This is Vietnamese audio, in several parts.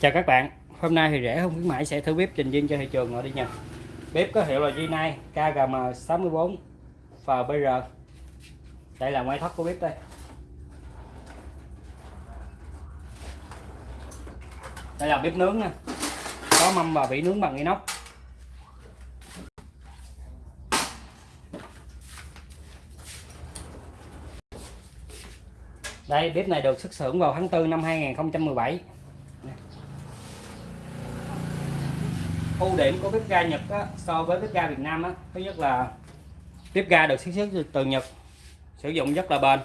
Chào các bạn, hôm nay thì rẻ không khuyến mãi sẽ thử bếp trình viên cho thị trường ngồi đi nha. Bếp có hiệu là G9 KGM64 FBR. Đây là ngoại thất của bếp đây. Đây là bếp nướng nha. Có mâm và vỉ nướng bằng inox. Đây, bếp này được xuất xưởng vào tháng 4 năm 2017. Ưu điểm của bếp ga Nhật á, so với bếp ga Việt Nam á, thứ nhất là bếp ga được sản xuất từ Nhật sử dụng rất là bền.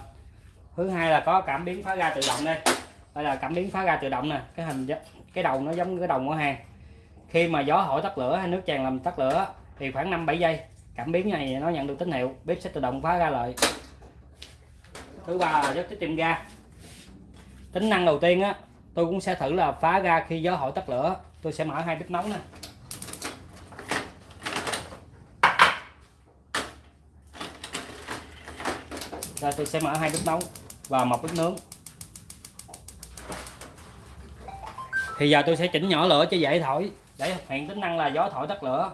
Thứ hai là có cảm biến phá ga tự động đây. Đây là cảm biến phá ga tự động nè cái hình cái đầu nó giống cái đầu của hàng. Khi mà gió hỏi tắt lửa hay nước tràn làm tắt lửa thì khoảng 5 7 giây cảm biến này nó nhận được tín hiệu bếp sẽ tự động phá ga lại. Thứ ba là rất tiết kiệm ga. Tính năng đầu tiên á tôi cũng sẽ thử là phá ga khi gió hỏi tắt lửa tôi sẽ mở hai bếp nóng nè. Đây tôi sẽ mở hai bếp nấu và một bếp nướng. Thì giờ tôi sẽ chỉnh nhỏ lửa cho dễ thổi để hiện tính năng là gió thổi tắt lửa.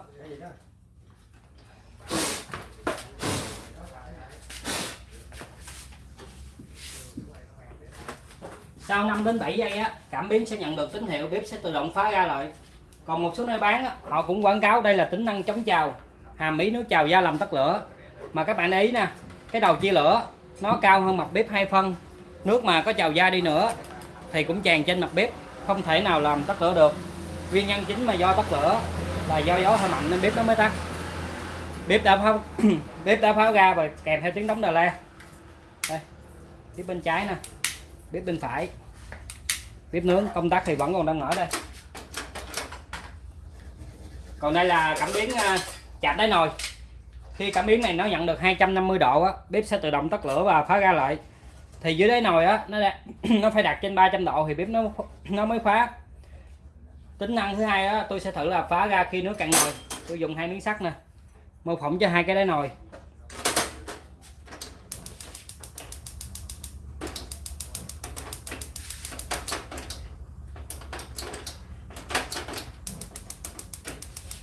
Sau 5 đến 7 giây á, cảm biến sẽ nhận được tín hiệu bếp sẽ tự động phá ra lại. Còn một số nơi bán á, họ cũng quảng cáo đây là tính năng chống trào, hàm ý nước trào da làm tắt lửa. Mà các bạn để ý nè, cái đầu chia lửa nó cao hơn mặt bếp hai phân. Nước mà có trào da đi nữa thì cũng tràn trên mặt bếp. Không thể nào làm tắt lửa được. Nguyên nhân chính mà do tắt lửa là do gió hơi mạnh nên bếp nó mới tắt. Bếp đã pháo bếp đã pháo ra và kèm theo tiếng đóng đà la đây, bếp bên trái nè, bếp bên phải. Bếp nướng, công tắc thì vẫn còn đang mở đây. Còn đây là cảm biến à, chạm đáy nồi khi cảm biến này nó nhận được 250 độ á, bếp sẽ tự động tắt lửa và phá ra lại. Thì dưới đáy nồi á nó nó phải đặt trên 300 độ thì bếp nó nó mới phá tính năng thứ hai á tôi sẽ thử là phá ra khi nước cạn nồi. Tôi dùng hai miếng sắt nè mô phỏng cho hai cái đáy nồi.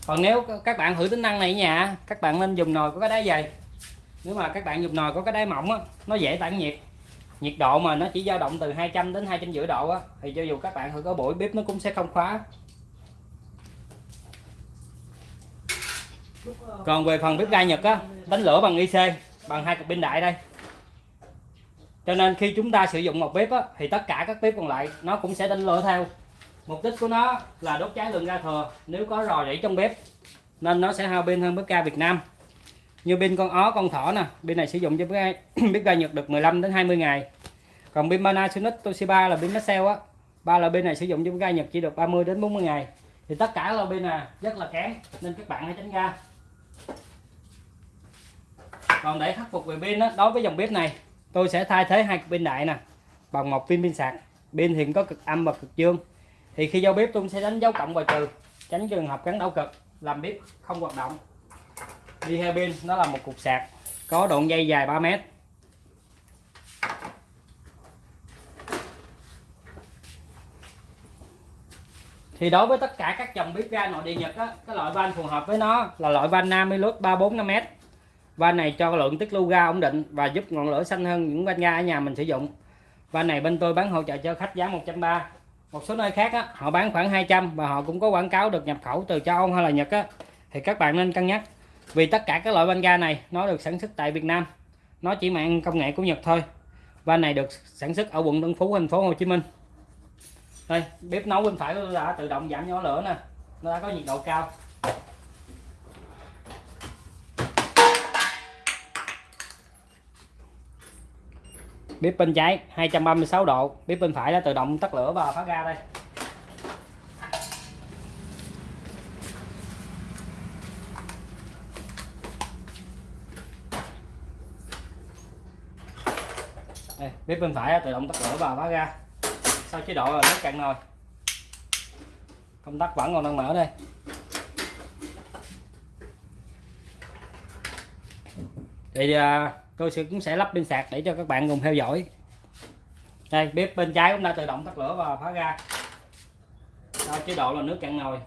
Còn nếu các bạn thử tính năng này nhà các bạn nên dùng nồi có cái đáy dày. Nếu mà các bạn dùng nồi có cái đáy mỏng á, nó dễ tản nhiệt. Nhiệt độ mà nó chỉ dao động từ 200 đến 250 độ á, thì cho dù các bạn thử có buổi bếp nó cũng sẽ không khóa. Còn về phần bếp ga Nhật á đánh lửa bằng IC bằng hai cục pin đại đây. Cho nên khi chúng ta sử dụng một bếp á, thì tất cả các bếp còn lại nó cũng sẽ đánh lửa theo mục đích của nó là đốt cháy lượng ga thừa nếu có rò rỉ trong bếp nên nó sẽ hao pin hơn bếp ga Việt Nam. Như pin con ó con thỏ nè pin này sử dụng cho bếp ga, bếp ga Nhật được 15 đến 20 ngày. Còn pin Panasonic Toshiba là pin Maxell á ba là pin này sử dụng cho bếp ga Nhật chỉ được 30 đến 40 ngày. Thì tất cả là pin này rất là kém nên các bạn hãy tránh ra. Còn để khắc phục về pin đó, đối với dòng bếp này tôi sẽ thay thế hai pin đại nè bằng một pin pin sạc. Pin hiện có cực âm và cực dương thì khi giao bếp tôi sẽ đánh dấu cộng và trừ tránh trường hợp gắn đảo cực làm bếp không hoạt động. Đi hai pin nó là một cục sạc có đoạn dây dài 3 mét. Thì đối với tất cả các dòng bếp ga nội địa Nhật á, cái loại van phù hợp với nó là loại van Namilus 345m van này cho lượng tiết lưu ga ổn định và giúp ngọn lửa xanh hơn những van ga ở nhà mình sử dụng. Van này bên tôi bán hỗ trợ cho khách giá 130 một số nơi khác á, họ bán khoảng 200 và họ cũng có quảng cáo được nhập khẩu từ châu Âu hay là Nhật á, thì các bạn nên cân nhắc vì tất cả các loại van ga này nó được sản xuất tại Việt Nam. Nó chỉ mang công nghệ của Nhật thôi. Van này được sản xuất ở quận Tân Phú thành phố Hồ Chí Minh. Đây bếp nấu bên phải đã tự động giảm nhỏ lửa nè. Nó đã có nhiệt độ cao. Bếp bên trái 236 độ. Bếp bên phải đã tự động tắt lửa và phá ra đây. Đây, bếp bên phải tự động tắt lửa và phá ra sau chế độ là nước cạn nồi. Công tắc vẫn còn đang mở đây. Thì à, tôi sẽ cũng sẽ lắp pin sạc để cho các bạn cùng theo dõi. Đây bếp bên trái cũng đã tự động tắt lửa và phá ra. Đó, chế độ là nước cạn nồi.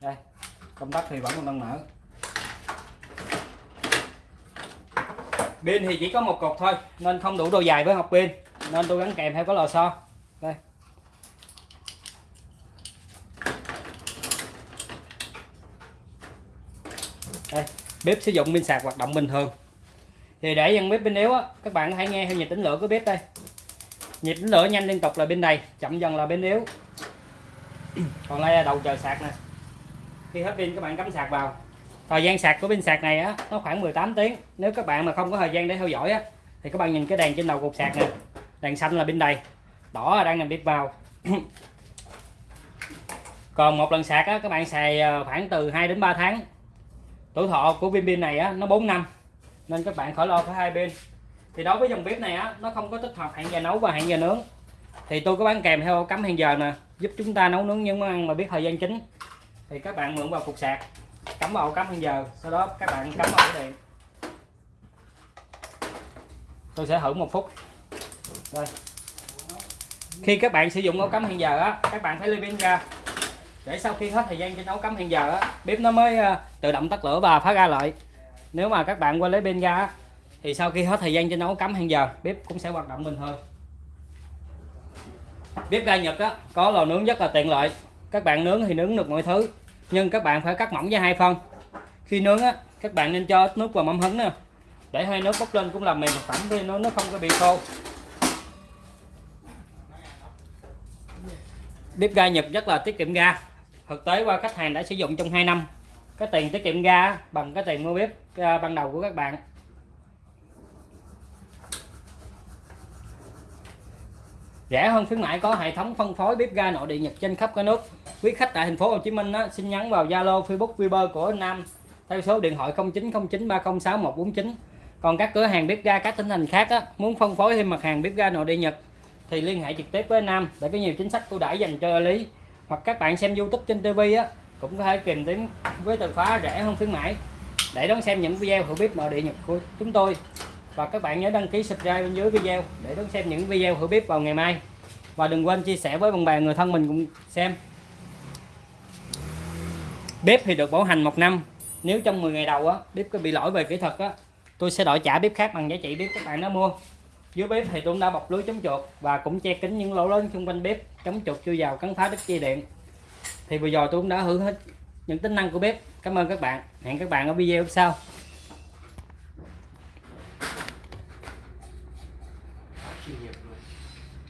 Đây công tắc thì vẫn còn đang mở. Pin thì chỉ có một cột thôi nên không đủ độ dài với học pin nên tôi gắn kèm theo có lò xo. Đây. Đây bếp sử dụng pin sạc hoạt động bình thường. Thì để dàn bếp pin yếu á, các bạn hãy nghe theo nhịp tính lửa của bếp đây. Nhịp tính lửa nhanh liên tục là bên này chậm dần là bên yếu. Còn đây là đầu chờ sạc nè. Khi hết pin, các bạn cắm sạc vào. Thời gian sạc của pin sạc này á, nó khoảng 18 tiếng. Nếu các bạn mà không có thời gian để theo dõi á, thì các bạn nhìn cái đèn trên đầu cục sạc nè. Đèn xanh là bên đầy. Đỏ là đang nằm bếp vào. Còn một lần sạc á, các bạn xài ờ, khoảng từ 2 đến 3 tháng tuổi thọ của pin pin này á, nó 4 năm. Nên các bạn khỏi lo phải hai pin thì đối với dòng bếp này á, nó không có tích hợp hẹn giờ nấu và hẹn giờ nướng. Thì tôi có bán kèm theo cắm hẹn giờ nè, giúp chúng ta nấu nướng những món ăn mà biết thời gian chính. Thì các bạn mượn vào cục sạc, cắm vào cắm hẹn giờ, sau đó các bạn cắm vào điện tôi sẽ thử một phút. Đây khi các bạn sử dụng ổ cắm hẹn giờ á, các bạn phải lấy pin ra để sau khi hết thời gian cho nấu cắm hẹn giờ á, bếp nó mới à, tự động tắt lửa và phá ra lại. Nếu mà các bạn quên lấy pin ra thì sau khi hết thời gian cho nấu cắm hẹn giờ, bếp cũng sẽ hoạt động bình thường. Bếp ga Nhật á, có lò nướng rất là tiện lợi. Các bạn nướng thì nướng được mọi thứ, nhưng các bạn phải cắt mỏng ra hai phân khi nướng á, các bạn nên cho ít nước vào mâm hứng nè. Để hơi nước bốc lên cũng làm mềm thực phẩm thì nó nó không có bị khô. Bếp ga Nhật rất là tiết kiệm ga thực tế qua khách hàng đã sử dụng trong 2 năm. Cái tiền tiết kiệm ga bằng cái tiền mua bếp à, ban đầu của các bạn. Rẻ hơn khuyến mãi có hệ thống phân phối bếp ga nội địa Nhật trên khắp cả nước. Quý khách tại thành phố Hồ Chí Minh á, xin nhắn vào Zalo Facebook Viber của Nam theo số điện thoại 0909306149 còn các cửa hàng bếp ga các tỉnh thành khác á, muốn phân phối thêm mặt hàng bếp ga nội địa Nhật thì liên hệ trực tiếp với Nam để có nhiều chính sách ưu đãi dành cho lý hoặc các bạn xem YouTube trên TV á, cũng có thể tìm đến với từ khóa rẻ hơn khuyến mãi. Để đón xem những video hữu bếp nội địa Nhật của chúng tôi. Và các bạn nhớ đăng ký subscribe bên dưới video để đón xem những video hữu bếp vào ngày mai. Và đừng quên chia sẻ với bạn bè, người thân mình cùng xem. Bếp thì được bảo hành một năm. Nếu trong 10 ngày đầu á, bếp có bị lỗi về kỹ thuật á, tôi sẽ đổi trả bếp khác bằng giá trị bếp các bạn đã mua dưới bếp thì tôi cũng đã bọc lưới chống chuột và cũng che kín những lỗ lớn xung quanh bếp, chống chuột chui vào cắn phá đứt dây điện. Thì vừa rồi tôi cũng đã hưởng hết những tính năng của bếp. Cảm ơn các bạn. Hẹn các bạn ở video sau.